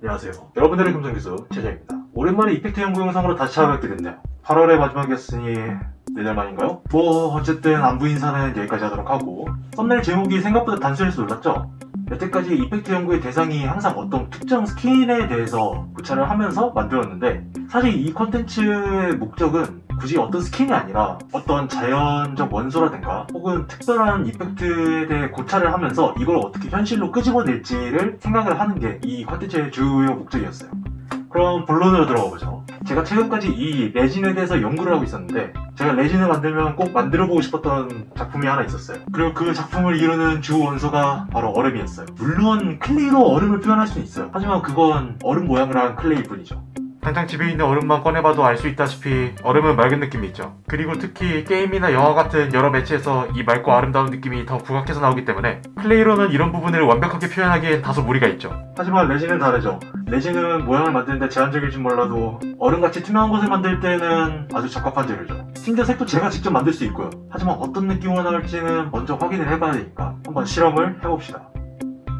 안녕하세요. 여러분들의 금성교수 제자입니다. 오랜만에 이펙트 연구 영상으로 다시 찾아뵙게 됐네요. 8월의 마지막이었으니 4달 만인가요? 뭐 어쨌든 안부 인사는 여기까지 하도록 하고 썸네일 제목이 생각보다 단순해서 놀랐죠? 여태까지 이펙트 연구의 대상이 항상 어떤 특정 스킨에 대해서 고찰을 하면서 만들었는데 사실 이 컨텐츠의 목적은 굳이 어떤 스킨이 아니라 어떤 자연적 원소라든가 혹은 특별한 이펙트에 대해 고찰을 하면서 이걸 어떻게 현실로 끄집어낼지를 생각을 하는 게 이 컨텐츠의 주요 목적이었어요. 그럼 본론으로 들어가 보죠. 제가 최근까지 이 레진에 대해서 연구를 하고 있었는데 제가 레진을 만들면 꼭 만들어보고 싶었던 작품이 하나 있었어요. 그리고 그 작품을 이루는 주 원소가 바로 얼음이었어요. 물론 클레이로 얼음을 표현할 수는 있어요. 하지만 그건 얼음 모양을 한 클레이일 뿐이죠. 당장 집에 있는 얼음만 꺼내봐도 알 수 있다시피 얼음은 맑은 느낌이 있죠. 그리고 특히 게임이나 영화 같은 여러 매체에서 이 맑고 아름다운 느낌이 더 부각해서 나오기 때문에 클레이로는 이런 부분을 완벽하게 표현하기엔 다소 무리가 있죠. 하지만 레진은 다르죠. 레진은 모양을 만드는데 제한적일지 몰라도 얼음같이 투명한 것을 만들 때는 아주 적합한 재료죠. 심지어 색도 제가 직접 만들 수 있고요. 하지만 어떤 느낌으로 나올지는 먼저 확인을 해봐야 되니까 한번 실험을 해봅시다.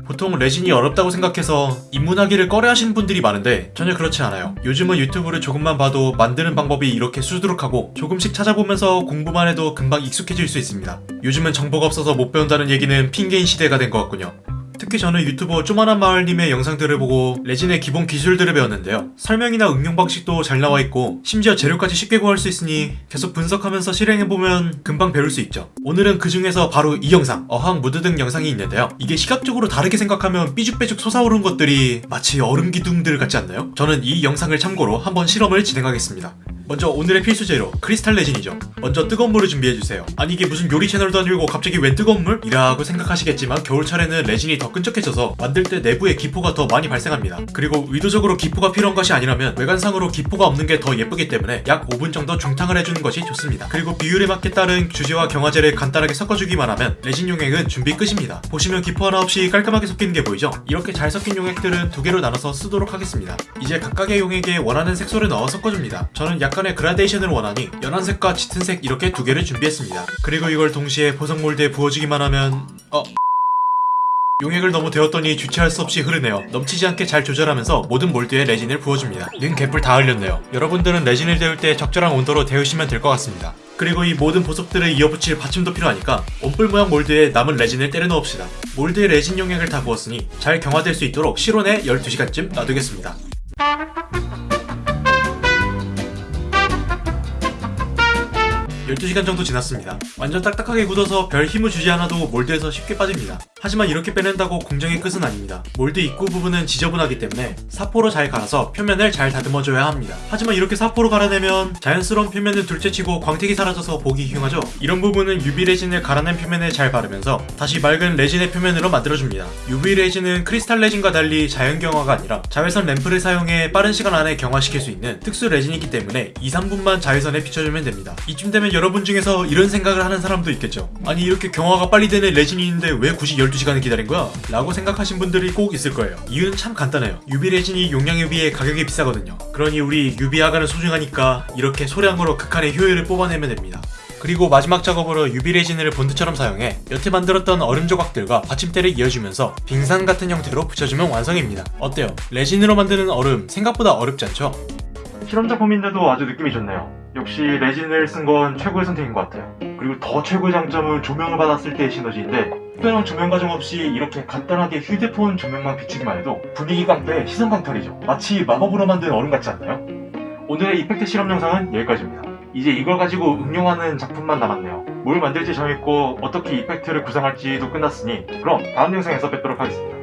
보통 레진이 어렵다고 생각해서 입문하기를 꺼려하시는 분들이 많은데 전혀 그렇지 않아요. 요즘은 유튜브를 조금만 봐도 만드는 방법이 이렇게 수두룩하고 조금씩 찾아보면서 공부만 해도 금방 익숙해질 수 있습니다. 요즘은 정보가 없어서 못 배운다는 얘기는 핑계인 시대가 된 것 같군요. 특히 저는 유튜버 쪼만한 마을님의 영상들을 보고 레진의 기본 기술들을 배웠는데요. 설명이나 응용 방식도 잘 나와 있고 심지어 재료까지 쉽게 구할 수 있으니 계속 분석하면서 실행해보면 금방 배울 수 있죠. 오늘은 그 중에서 바로 이 영상, 어항 무드등 영상이 있는데요. 이게 시각적으로 다르게 생각하면 삐죽빼죽 솟아오른 것들이 마치 얼음 기둥들 같지 않나요? 저는 이 영상을 참고로 한번 실험을 진행하겠습니다. 먼저 오늘의 필수 재료 크리스탈 레진이죠. 먼저 뜨거운 물을 준비해주세요. 아니 이게 무슨 요리 채널도 아니고 갑자기 웬 뜨거운 물? 이라고 생각하시겠지만 겨울철에는 레진이 더 끈적해져서 만들 때 내부에 기포가 더 많이 발생합니다. 그리고 의도적으로 기포가 필요한 것이 아니라면 외관상으로 기포가 없는 게 더 예쁘기 때문에 약 5분 정도 중탕을 해주는 것이 좋습니다. 그리고 비율에 맞게 따른 주제와 경화제를 간단하게 섞어주기만 하면 레진 용액은 준비 끝입니다. 보시면 기포 하나 없이 깔끔하게 섞이는 게 보이죠? 이렇게 잘 섞인 용액들은 두 개로 나눠서 쓰도록 하겠습니다. 이제 각각의 용액에 원하는 색소를 넣어 섞어줍니다. 저는 약간의 그라데이션을 원하니 연한색과 짙은색 이렇게 두 개를 준비했습니다. 그리고 이걸 동시에 보석 몰드에 부어주기만 하면 어... 용액을 너무 데웠더니 주체할 수 없이 흐르네요. 넘치지 않게 잘 조절하면서 모든 몰드에 레진을 부어줍니다. 는 개뿔 다 흘렸네요. 여러분들은 레진을 데울 때 적절한 온도로 데우시면 될 것 같습니다. 그리고 이 모든 보석들을 이어붙일 받침도 필요하니까 원뿔 모양 몰드에 남은 레진을 때려 넣읍시다. 몰드에 레진 용액을 다 부었으니 잘 경화될 수 있도록 실온에 12시간쯤 놔두겠습니다. 12시간 정도 지났습니다. 완전 딱딱하게 굳어서 별 힘을 주지 않아도 몰드에서 쉽게 빠집니다. 하지만 이렇게 빼낸다고 공정의 끝은 아닙니다. 몰드 입구 부분은 지저분하기 때문에 사포로 잘 갈아서 표면을 잘 다듬어줘야 합니다. 하지만 이렇게 사포로 갈아내면 자연스러운 표면은 둘째치고 광택이 사라져서 보기 흉하죠? 이런 부분은 UV 레진을 갈아낸 표면에 잘 바르면서 다시 맑은 레진의 표면으로 만들어줍니다. UV 레진은 크리스탈 레진과 달리 자연 경화가 아니라 자외선 램프를 사용해 빠른 시간 안에 경화시킬 수 있는 특수 레진이기 때문에 2, 3분만 자외선에 비춰주면 됩니다. 이쯤 되면 여러분 중에서 이런 생각을 하는 사람도 있겠죠. 아니 이렇게 경화가 빨리 되는 레진이 있는데 왜 굳이 12시간을 기다린 거야? 라고 생각하신 분들이 꼭 있을 거예요. 이유는 참 간단해요. UV 레진이 용량에 비해 가격이 비싸거든요. 그러니 우리 UV 아가는 소중하니까 이렇게 소량으로 극한의 효율을 뽑아내면 됩니다. 그리고 마지막 작업으로 UV 레진을 본드처럼 사용해 여태 만들었던 얼음 조각들과 받침대를 이어주면서 빙산 같은 형태로 붙여주면 완성입니다. 어때요? 레진으로 만드는 얼음 생각보다 어렵지 않죠? 실험 작품인데도 아주 느낌이 좋네요. 역시 레진을 쓴 건 최고의 선택인 것 같아요. 그리고 더 최고의 장점은 조명을 받았을 때의 시너지인데 특별한 조명 과정 없이 이렇게 간단하게 휴대폰 조명만 비추기만 해도 분위기 깡패 시선 강탈이죠. 마치 마법으로 만든 얼음 같지 않나요? 오늘의 이펙트 실험 영상은 여기까지입니다. 이제 이걸 가지고 응용하는 작품만 남았네요. 뭘 만들지 정했고 어떻게 이펙트를 구성할지도 끝났으니 그럼 다음 영상에서 뵙도록 하겠습니다.